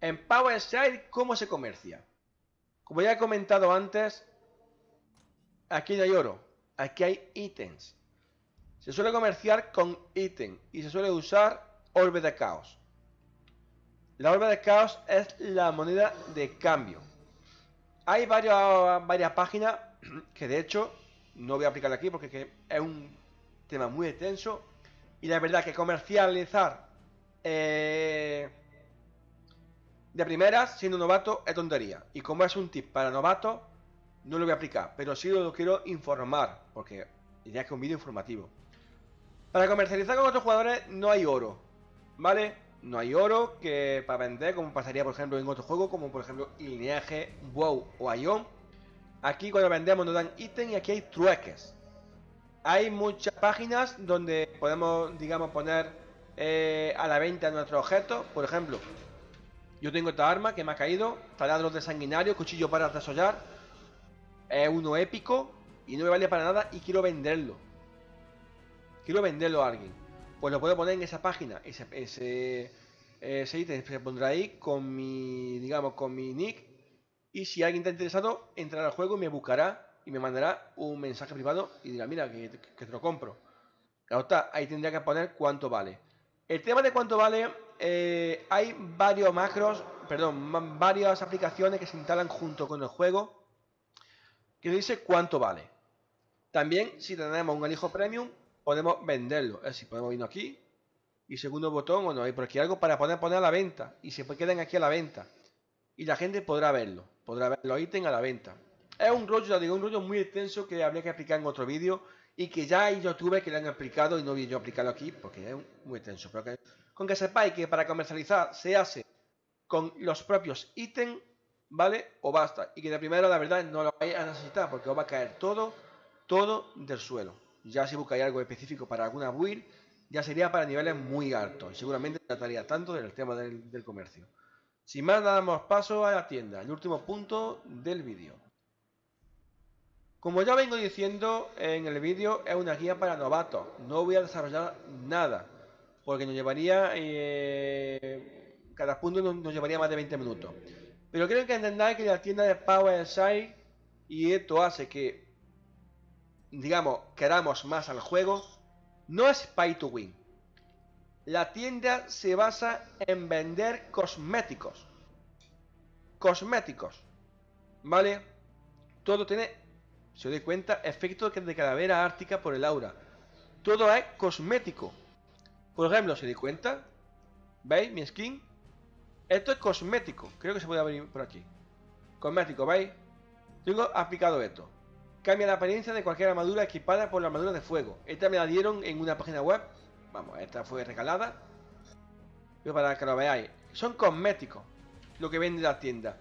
En PowerSide, ¿cómo se comercia? Como ya he comentado antes, aquí no hay oro, aquí hay ítems. Se suele comerciar con ítem y se suele usar orbe de caos. La orbe de caos es la moneda de cambio. Hay varias, varias páginas que de hecho no voy a aplicar aquí porque es un tema muy extenso. Y la verdad que comercializar eh, de primeras, siendo novato, es tontería. Y como es un tip para novatos, no lo voy a aplicar. Pero sí lo quiero informar, porque ya que es un vídeo informativo. Para comercializar con otros jugadores no hay oro, ¿vale? No hay oro que para vender, como pasaría por ejemplo en otro juego, como por ejemplo Lineaje, WoW o Ion. Aquí cuando vendemos nos dan ítem y aquí hay trueques. Hay muchas páginas donde podemos, digamos, poner eh, a la venta nuestros objetos. Por ejemplo, yo tengo esta arma que me ha caído, taladros de sanguinario, cuchillo para desollar. Es uno épico y no me vale para nada y quiero venderlo. Quiero venderlo a alguien. Pues lo puedo poner en esa página. Ese, ese, ese ítem se pondrá ahí con mi, digamos, con mi nick. Y si alguien está interesado, entrará al juego y me buscará y me mandará un mensaje privado y dirá, mira, que, te lo compro. Ahí tendría que poner cuánto vale. El tema de cuánto vale, eh, hay varios macros, perdón, varias aplicaciones que se instalan junto con el juego que dice cuánto vale. También, si tenemos un alijo premium, podemos venderlo. Es decir, podemos irnos aquí y segundo botón, bueno, hay por aquí algo para poder poner a la venta y se queden aquí a la venta. Y la gente podrá verlo, podrá ver los ítems a la venta. Es un rollo, ya digo, un rollo muy extenso que habría que explicar en otro vídeo y que ya hay youtubers que lo han explicado y no voy yo a explicarlo aquí porque es muy extenso. Pero que, con que sepáis que para comercializar se hace con los propios ítems, ¿vale? O basta. Y que de primero la verdad no lo vais a necesitar porque os va a caer todo, todo del suelo. Ya si buscáis algo específico para alguna build, ya sería para niveles muy altos. Seguramente trataría tanto del tema del, del comercio. Sin más, damos paso a la tienda, el último punto del vídeo. Como ya vengo diciendo en el vídeo, es una guía para novatos. No voy a desarrollar nada, porque nos llevaría... Eh, cada punto nos, llevaría más de 20 minutos. Pero creo que entendáis que la tienda de Power Side y esto hace que, digamos, queramos más al juego, no es pay to win. La tienda se basa en vender cosméticos. Cosméticos. ¿Vale? Todo tiene si os dais cuenta, efecto de calavera ártica por el aura. Todo es cosmético. Por ejemplo, si dais cuenta, ¿veis mi skin? Esto es cosmético. Creo que se puede abrir por aquí. Cosmético, ¿veis? Tengo aplicado esto. Cambia la apariencia de cualquier armadura equipada por la armadura de fuego. Esta me la dieron en una página web. Vamos, esta fue regalada. Pero para que lo veáis. Son cosméticos. Lo que vende la tienda.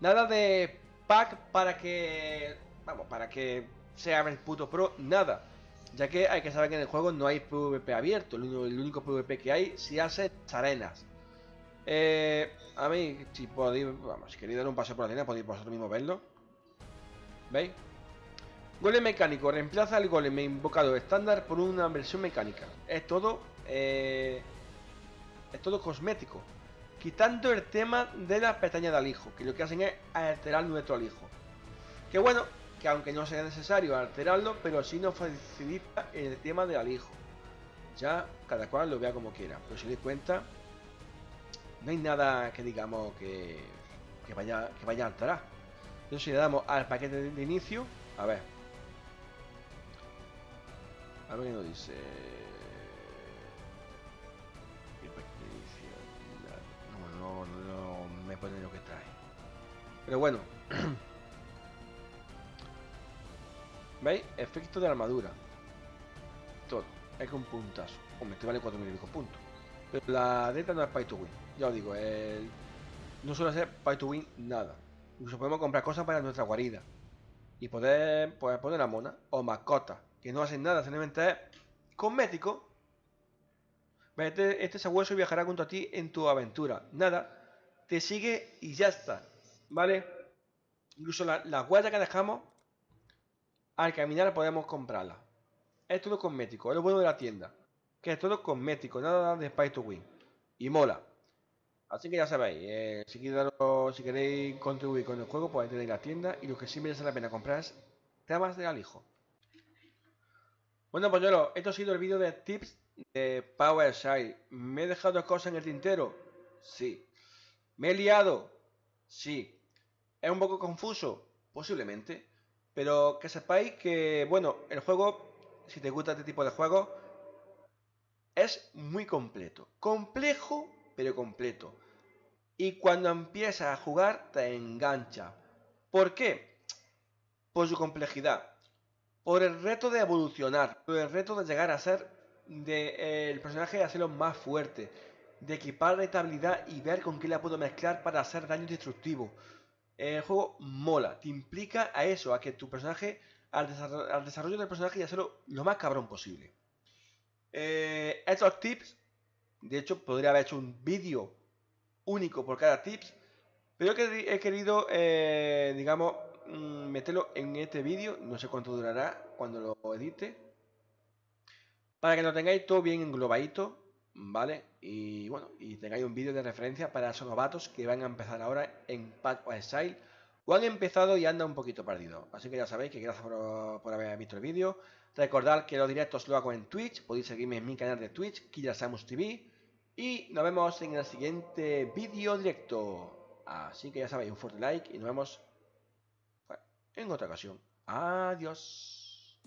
Nada de pack para que vamos, para que sea el puto pro, nada. Ya que hay que saber que en el juego no hay PvP abierto, el único, PvP que hay se hace arenas. Eh, a mí, si podéis, vamos, si queréis dar un paseo por la arena, podéis vosotros mismos verlo. ¿Veis? Golem mecánico, reemplaza el golem invocado estándar por una versión mecánica. Es todo, eh, es todo cosmético. Quitando el tema de la pestaña de alijo, que lo que hacen es alterar nuestro alijo. Que bueno, que aunque no sea necesario alterarlo, pero sí nos facilita el tema del alijo. Ya cada cual lo vea como quiera, pero si os cuenta, no hay nada que digamos que, vaya, que vaya a alterar. Entonces si le damos al paquete de, inicio, a ver. A ver qué nos dice. No, no, no, no me pone lo que trae. Pero bueno. ¿Veis? Efecto de armadura. Todo. Es que un puntazo. Hombre, este vale 4.000 puntos. Pero la deta no es pay to win. Ya os digo, el... no suele ser pay to win nada. Incluso podemos comprar cosas para nuestra guarida. Y poder pues, poner la mona o mascota. Que no hacen nada, simplemente es cosmético. Este, este sabueso viajará junto a ti en tu aventura. Nada. Te sigue y ya está. ¿Vale? Incluso la, la que dejamos al caminar podemos comprarla. Es todo cosmético, es lo bueno de la tienda. Que es todo cosmético, nada de Spy to Win. Y mola. Así que ya sabéis, eh, si, queréis, contribuir con el juego, podéis tener la tienda y lo que sí merece la pena comprar es temas de alijo. Bueno, pues yo esto ha sido el vídeo de tips de PowerShell. ¿Me he dejado cosas en el tintero? Sí. ¿Me he liado? Sí. ¿Es un poco confuso? Posiblemente. Pero que sepáis que, bueno, el juego, si te gusta este tipo de juegos, es muy completo. Complejo, pero completo. Y cuando empiezas a jugar, te engancha. ¿Por qué? Por su complejidad. Por el reto de evolucionar. Por el reto de llegar a ser de, eh, el personaje, de hacerlo más fuerte. De equipar la estabilidad y ver con qué la puedo mezclar para hacer daño destructivo. El juego mola, te implica a eso, a que tu personaje, al, desarrollo, del personaje y hacerlo lo más cabrón posible. Eh, estos tips, de hecho, podría haber hecho un vídeo único por cada tips, pero he querido, eh, digamos, mm, meterlo en este vídeo, no sé cuánto durará cuando lo edite, para que lo tengáis todo bien englobadito ¿vale? Y bueno, y tengáis un vídeo de referencia para esos novatos que van a empezar ahora en Pack of Exile o han empezado y andan un poquito perdido. Así que ya sabéis que gracias por, haber visto el vídeo. Recordad que los directos lo hago en Twitch, podéis seguirme en mi canal de Twitch, Samus TV. Y nos vemos en el siguiente vídeo directo. Así que ya sabéis, un fuerte like y nos vemos en otra ocasión. Adiós.